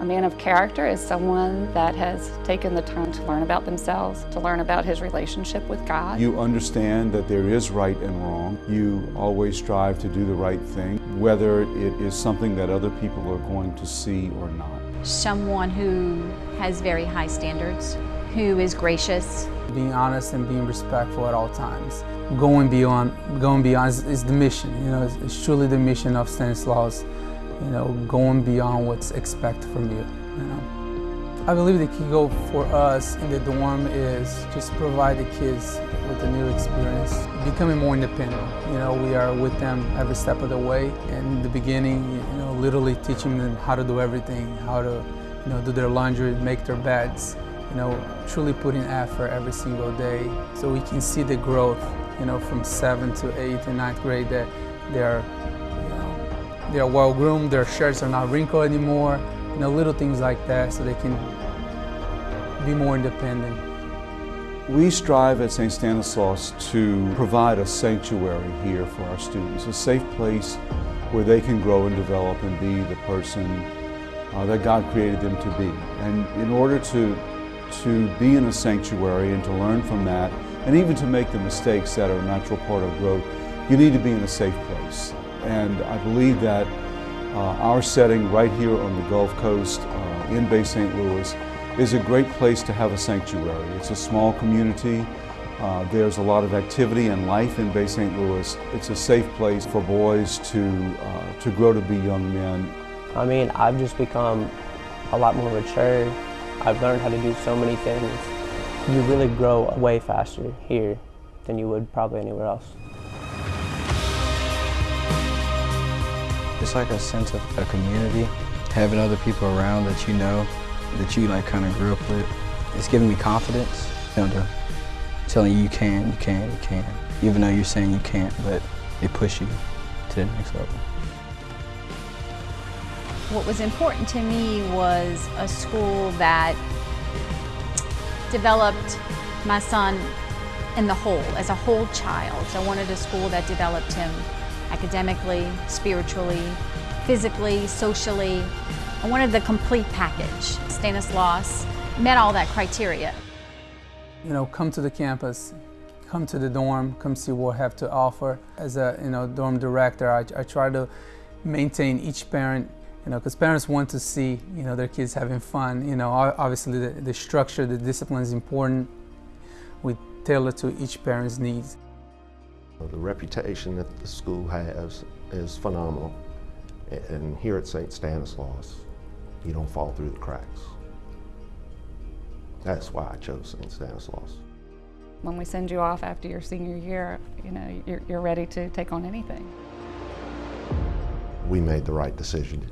A man of character is someone that has taken the time to learn about themselves, to learn about his relationship with God. You understand that there is right and wrong. You always strive to do the right thing, whether it is something that other people are going to see or not. Someone who has very high standards, who is gracious. Being honest and being respectful at all times. Going beyond, going beyond is, is the mission. You know, it's, it's truly the mission of Stanislaus you know, going beyond what's expected from you, you know. I believe the key goal for us in the dorm is just provide the kids with a new experience, becoming more independent. You know, we are with them every step of the way. In the beginning, you know, literally teaching them how to do everything, how to, you know, do their laundry, make their beds, you know, truly putting effort every single day so we can see the growth, you know, from seventh to eighth and ninth grade that they're they're well groomed, their shirts are not wrinkled anymore, you know, little things like that so they can be more independent. We strive at St. Stanislaus to provide a sanctuary here for our students, a safe place where they can grow and develop and be the person uh, that God created them to be. And in order to, to be in a sanctuary and to learn from that, and even to make the mistakes that are a natural part of growth, you need to be in a safe place. And I believe that uh, our setting right here on the Gulf Coast uh, in Bay St. Louis is a great place to have a sanctuary. It's a small community. Uh, there's a lot of activity and life in Bay St. Louis. It's a safe place for boys to, uh, to grow to be young men. I mean, I've just become a lot more mature. I've learned how to do so many things. You really grow way faster here than you would probably anywhere else. It's like a sense of a community, having other people around that you know, that you like kind of grew up with. It's giving me confidence, you know, telling you you can, you can, you can. Even though you're saying you can't, but they push you to the next level. What was important to me was a school that developed my son in the whole, as a whole child. So I wanted a school that developed him academically, spiritually, physically, socially. I wanted the complete package. Stanislaus met all that criteria. You know, come to the campus, come to the dorm, come see what I have to offer. As a you know dorm director, I, I try to maintain each parent, you know, because parents want to see you know their kids having fun. You know, obviously the, the structure, the discipline is important. We tailor to each parent's needs. The reputation that the school has is phenomenal. And here at St. Stanislaus, you don't fall through the cracks. That's why I chose St. Stanislaus. When we send you off after your senior year, you know, you're, you're ready to take on anything. We made the right decision